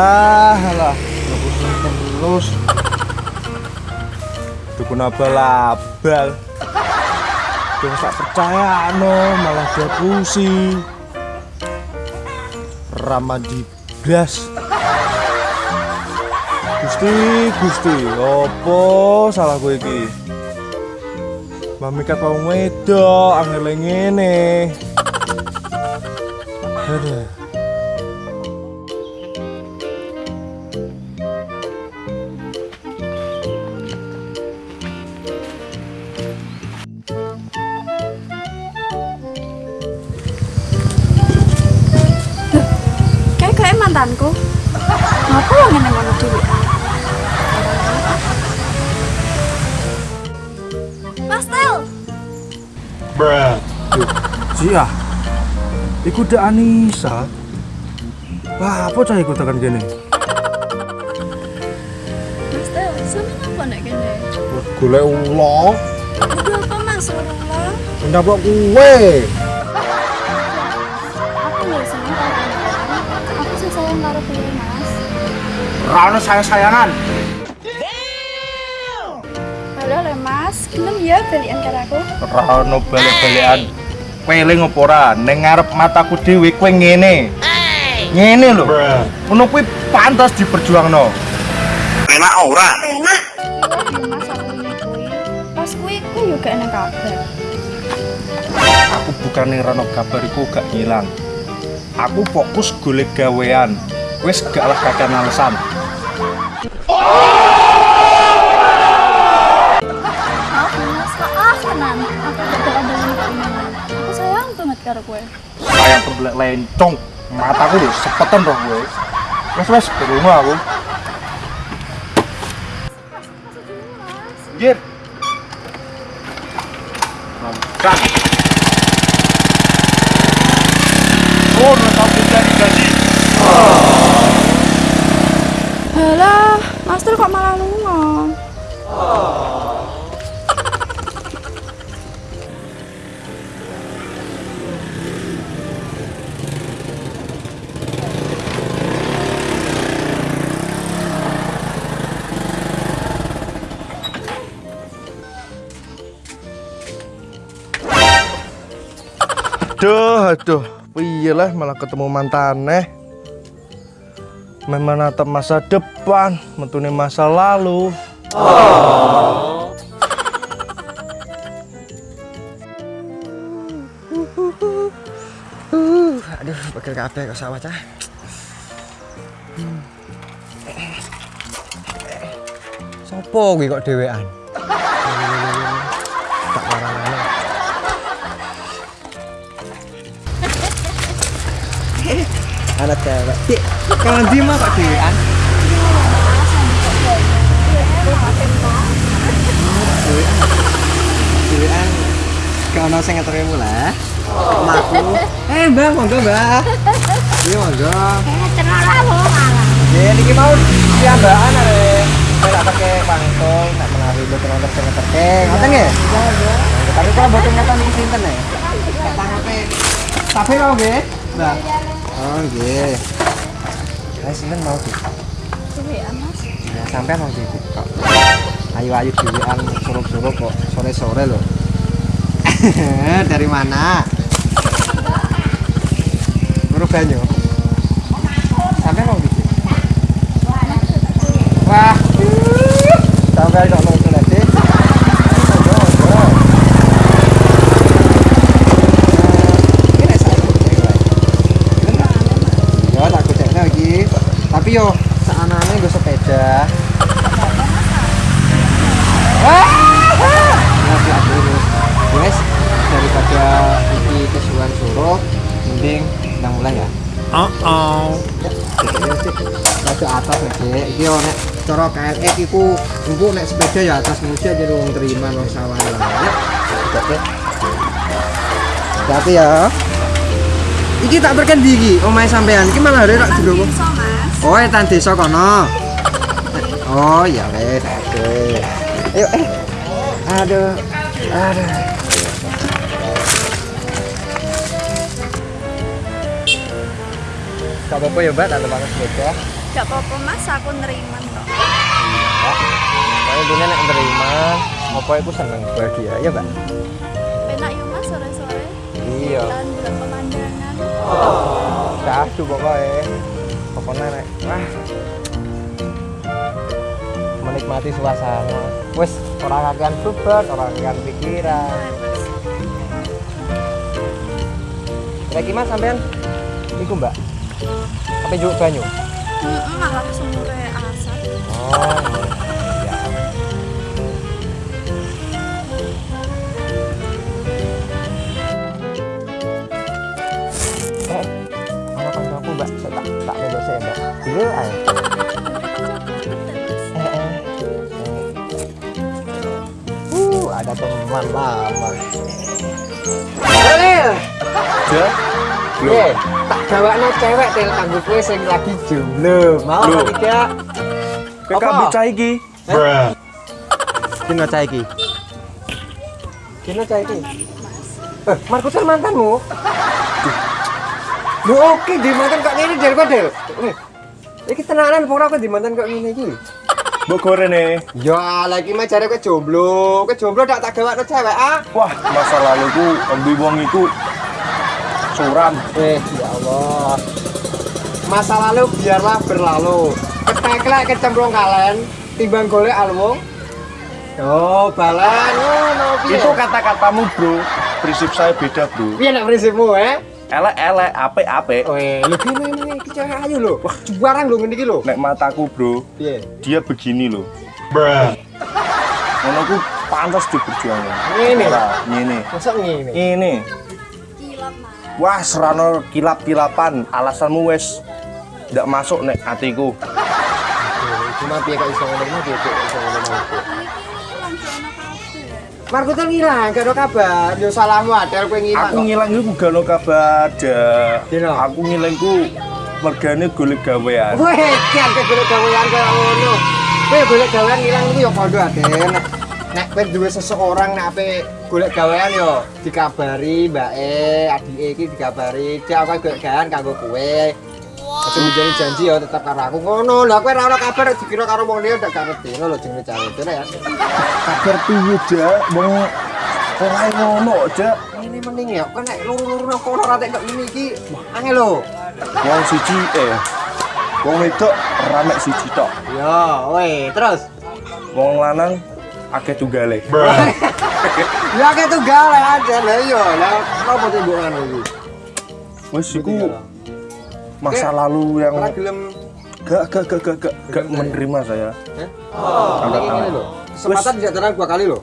halah halah terus. Tuku abal-abal Tuh tak percaya no. Malah dia pusing Ramadi blas Gusti Gusti opo salah gue iki? Mamikat wong angel ngene. Aduh Mantanku. Ngapa lo ngene ngono dhewe? Mas Tel, Cia Iku udah Anissa Wah apa cah iku tekan gini Mas Tel, sama ngapa nek kene? Golek ulo Udah apa Mas Rasulullah? Ndak kue Aku Rano sayang-sayangan. Halo le Mas, gelem ya balikan karo aku? Rano balik-balikan. Peling apa ora? Neng ngarep mataku dhewe kowe ngene. Ngene lho. Ngono kuwi pantas diperjuangno. Enak ora? Iya ya Mas, aku ini kuwi. Pas kuwi kuwi yo gak enak kabar. Aku bukan ning Rano kabar iku gak ngilang Aku fokus golek gawean. Wis gak lah kakek alasan Aku gak bakal balik kene. Aku sayang karo kowe. sayang lencong. Mataku lho sepetan roh gue. Wes wes ke rumah aku. Gir Nongkrang Oh, tau kita gaji. Halah, Mas kok malah lunga? Aduh, aduh Piye lah malah ketemu mantaneh menatap masa depan Mentuni masa lalu Aduh, pegel kabeh kok sawah cah. Sopo kuwi kok dhewean? Tak warang-warang. Anak cewek. Dik, kalau di mah kok dhewean? Dhewean. Kau ono sing ngeterke mulai. Omaku. Eh, Mbak, monggo, Mbak. Iya, monggo. Ya, niki mau piambaan are. Saya tak pakai pangkol, tak menawi boten wonten sing ngeterke. Ngoten? Iya, Tapi kalau boten ngeten niki sinten ya? Tak tangape. Tapi mau nggih, Mbak? Oh, nggih. Saya sinten mau di. Dhewean, Mas. Ya, sampean mau di. Kok ayu-ayu dhewean suruh-suruh kok sore-sore loh. Dari mana? Guru banyu. Sampai mau gitu. Wah. Sampai kok mau tulis sih. Monggo, monggo. Eh, ini saya kucek, Pak. Yo, tak kucek lagi. Tapi yo, saanane gue sepeda. Aku. Guys, daripada suruh, mending mulai ya. Oh oh atas nek Dek. iki yo nek cara KRX iku empuk nek sepeda ya atas jadi wong terima wong sawah lah. Ya. Oke. Hati ya. Iki tak perken ndi iki omahe sampean. Iki malah arek rak jero. Mas. Oh, etan desa kono. Oh, ya wes. Oke. Ayo eh. Aduh. Aduh. Gak apa-apa ya, Mbak, tak banget sepeda. Gak apa-apa mas, aku nerima kok. Kalau dunia nek nerima, apa itu seneng bahagia ya mbak? Penak yuk mas sore-sore. Iya. Dan bulan pemandangan. Dahsyat pokoknya. Pokoknya nek wah menikmati suasana. Wes orang akan beban, orang akan pikiran. Lagi mas sampean, iku mbak. Apa juk banyu? Sumure asap. Oh, Dulu ae. Eh, eh. Uh, ada teman lama. Ja. Lil, tak gawakno cewek tel kanggo kowe sing lagi jomblo. Mau apa tidak? Kowe kabeh cah iki. Kino cah iki? Kino cah iki? Eh, Markusan mantanmu? Lu oke di mantan ngene Del kok Del. Iki tenanan apa ora kok di mantan kok ngene iki? Mbok gorene. Ya, lagi mah jare kowe jomblo. Kowe jomblo tak tak gawakno cewek ah. Wah, masa laluku ambi wong iku suram. Eh, ya Allah. Masa lalu biarlah berlalu. Keteklek kecemplung kalen timbang golek alwong. Oh, balan ngono piye? Itu kata-katamu, Bro. Prinsip saya beda, Bro. piye nek prinsipmu eh? Elek-elek, apik-apik. Weh, lu gini ini iki cewek ayu lho. Wah, juarang lho ngene iki lho. Nek mataku, Bro, Piye? dia begini loh. Ngono ku pantas diperjuangkan. Ngene. Ora, ngene. Masa ngene? Ini. Kilap mas. Wah, serano kilap-kilapan. Alasanmu wes ndak masuk nek atiku. Cuma piye kok iso ngono mah piye kok iso ngono Marco tuh ngilang, gak ada kabar. Yo salahmu adel kowe ngilang. Aku ngilang iku gak ono kabar ada. Dino. Aku ngilangku mergane golek gawean. Weh, kan golek gawean kaya ngono. Kowe golek gawean ngilang iku yo padha adel. Nek nek kowe duwe seseorang nek ape golek gawean yo dikabari mbake, adike iki dikabari, "Cek aku golek gawean kanggo kowe." Aja menjadi janji ya tetap karo aku ngono. Lah kowe ora ono kabar dikira karo wong liya ndak ngerti lho jenenge cara itu ya. Kabar piye, Dak? Wong ora ngono, Dak. Ini mending ya, kok nek luru-luru nang kono ora tek ngene iki. Angel lho. Wong siji eh Wong wedok ramek siji tok. Ya, weh, terus. Wong lanang akeh tunggale. Ya kayak tunggal aja lah iya. Lah apa tuh mbok ngono iki? Wes iku masa lalu yang gak gak gak gak gak, gak menerima saya. Hah? Angkat tangan. ini lho. Kesempatan tidak terang dua kali lho.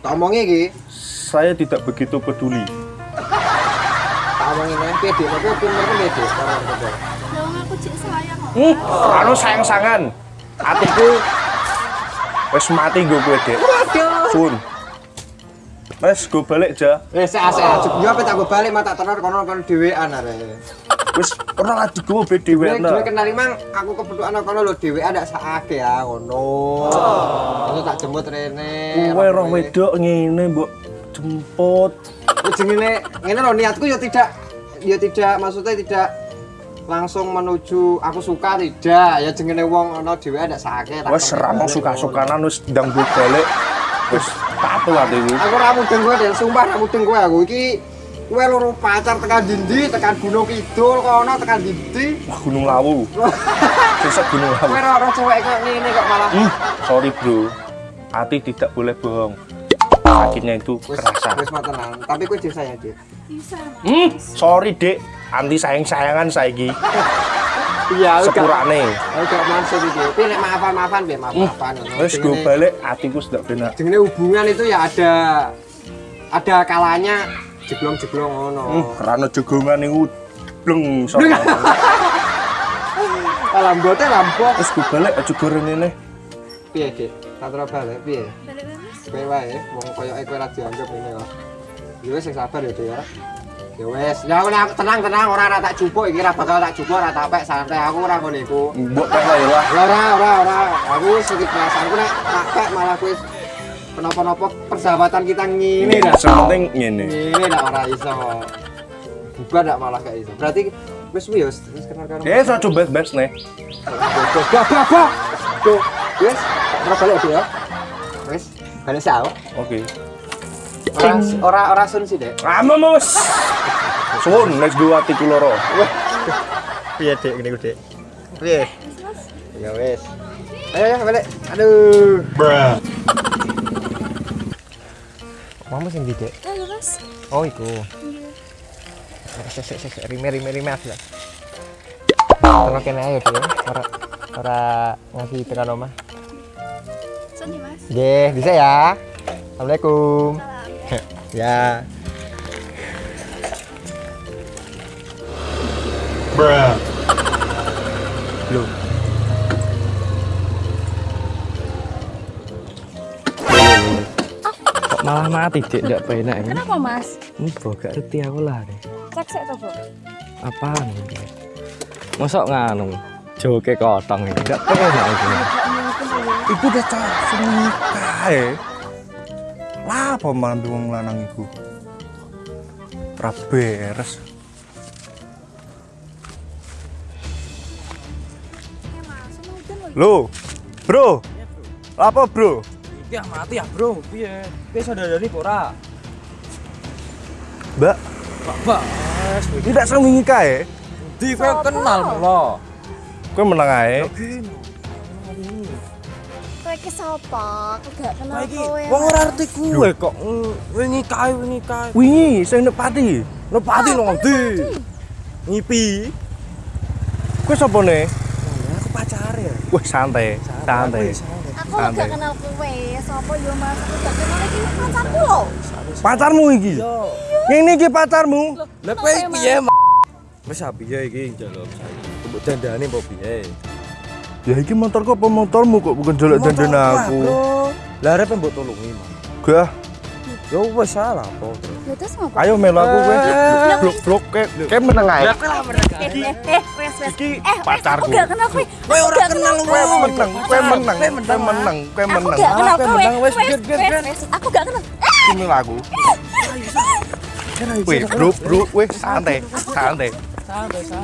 Tak omongnya iki, Saya tidak begitu peduli. tak omongin nang pede, tapi pinter kan pede pede. Dong aku cek sayang kok. Hmm, anu sayang-sangan. Atiku wes mati gue. Waduh. Sun. Wes gue balik aja. Wes asik aja. Yo apa tak go balik mata tenor kono kono dhewean arek. Wes ora lagi gue beda Dhewe wae. dhewe kenal mang aku kebetulan kono lho dhewean ndak sakake ya ngono. Itu tak jemput rene. Kowe roh wedok ngene mbok jemput. Wis jenenge ngene lho niatku ya tidak ya tidak maksudnya tidak langsung menuju aku suka tidak ya jenenge wong ana dhewe tak Wes kerti ramong balik, suka-sukanan wes ndang gue balik. Wes patu atiku. ngono. aku ra mudeng kowe dan sumpah ra mudeng kowe aku iki kowe loro pacar tekan dindi tekan gunung kidul kono tekan dindi Wah Gunung Lawu. Sesek Gunung Lawu. kowe ora ora cewek kok ngene kok malah Hmm, sorry bro. Hati tidak boleh bohong. Sakitnya itu wis kerasa. wis mah tenang tapi kowe jek sayang Dik Bisa mas. Hmm, sorry dek. Anti sayang-sayangan saiki. iya Sepurane. udah maksud iki piye nek maafan-maafan piye maaf-maafan ngono. Wes gue balik hatiku sudah benar. jenenge hubungan itu ya ada ada kalanya jeblong-jeblong ngono. Hmm, rano jogongan itu bleng soalnya. Lambote lambok. Wes gue balik aja goreng ini. Piye, Dik? Satra balik piye? Balik mas. Kowe wae, wong koyoke kowe ra dianggap ngene kok. Ya wis sing sabar ya, ya. Ya wis, ya ora tenang tenang ora ora tak jupuk iki ora bakal tak jupuk ora tak pek santai aku ora ngono iku. Mbok pek lah ya lah. Ora ora ora ora. Aku sedikit perasaanku nek tak pek malah kowe kenapa-napa persahabatan kita ngene dah. Yang penting ngene. Ini ndak ora iso. Bubar ndak malah gak iso. Berarti Wis wis wis kenal karo. Eh, saya coba best nih. Gak gak gak. Tuh, wis ora balik dia. ya. Wis, balik sao. Oke. Ora ora ora sun sih, Dek. Mus. Suwun, next dua tiku loro. Piye, Dek, ngene ku, Dek? Piye? Ya wis. Ayo ya balik. Aduh. Bruh. Mama sing di, Dek. Ayo mas. Oh, iku. Sek sek sek rime rime rime aku lah. Terus kene ayo, Dek. Ora ora ngasih tekan omah. Sini mas. Nggih, bisa ya. Assalamualaikum. Salam. Ya. Bruh. Malah mati, Dek? Ndak penak ini. Kenapa mas? Ini bro, gak ngerti aku lah, Dek. Cek cek tuh bro. Apaan ini? Mosok nganu? Joke kotong ini. Ndak penak ini. Iku udah cah nikah ya. Lah apa malah wong lanang iku? Ora beres. Mas, sama udan lagi. Lo, bro. Apa bro? Ya mati ya, Bro. Piye? Piye saudari kok ora? Mbak, Pak, tidak sering nikah ya? di kenal lo. Kowe menang ae. Kowe ki sapa? Aku gak kenal Iki kowe. wong ora arti kok. Wingi kae, wingi kae. Wingi sing nepati. Lo ngendi? Ngipi. Kowe sapa ne? Aku pacare. Wah, santai, santai. Aku gak kenal kowe. Sapa yo mas? Aku gak kenal iki pacarku lho. Pacarmu iki. Yo. Yang iki pacarmu. Lah kowe piye, Mas? Wis piye iki njaluk saiki. Mbok dandane mbok piye? Ya iki motorku apa motormu kok bukan jolok dandan aku. Lah arep mbok tulungi, Mas. Gah, Yo wis salah apa. Ya terus ngapa? ayo melu aku kowe. Eh. Blok blok kayak kayak menang ae. Eh, eh, eh, wes, wes. Iki Eh, wes, pacarku. Aku gak kenal kowe. Kowe Aku ora kenal Kowe menang, kowe menang, kowe menang. menang, kowe Aku menang. gak kenal kowe wes, Wes, wes, wes. Aku gak kenal. Iki melu aku. Wih, bro, bro, wih santai, santai,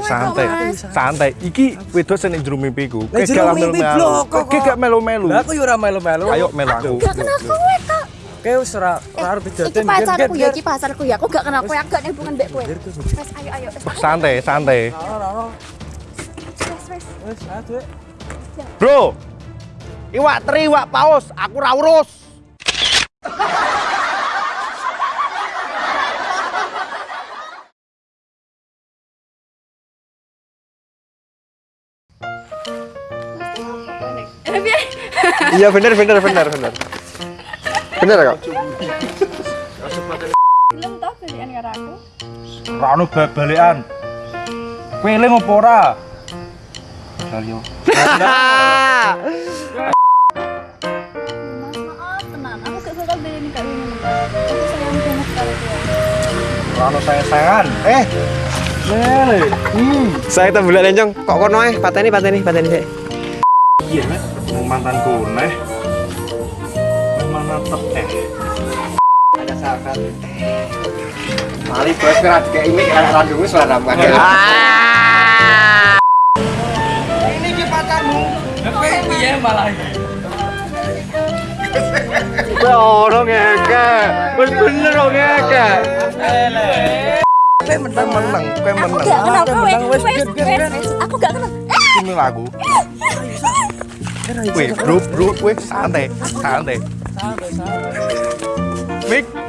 santai, santai. Iki wedok sing jero mimpiku. Kowe gak jero melu mimpi, melu. blok, kok, Kowe gak melu-melu. Lah aku yo ora melu-melu. Ayo melu aku. Gak kenal kowe kok. Kowe wis ora ora arep Iki dijaden. pacarku ya, iki pacarku ya. Aku gak kenal kowe, aku gak ada hubungan mbek kowe. Wes, ayo, ayo. Santai, santai. wes, wes. Wis, aduh. Bro. Iwak teri, iwak paus, aku ra urus. Eh. Iya bener bener bener bener. Bener kok. Belum tau pilihan karo aku. Bal-balekan. Kowe eling apa ora? Ora ono sayang-sayangan. Eh. Lele. Hmm. Saya tak bulan lencong. Kok kono eh pateni pateni pateni sik. Iya, mantanku neh. Mana teh. Ada sahabat. Mali bos kerat kayak ini kayak randungnya suara apa? Ini ki pacarmu. Kowe ora ngeke. Wis bener kok ngeke. Kowe menang, menang, kowe Aku menang. gak kenal kowe. wes. Aku gak kenal. Ini lagu. Wih, bro, bro, wih, santai, santai. बैठा बैठा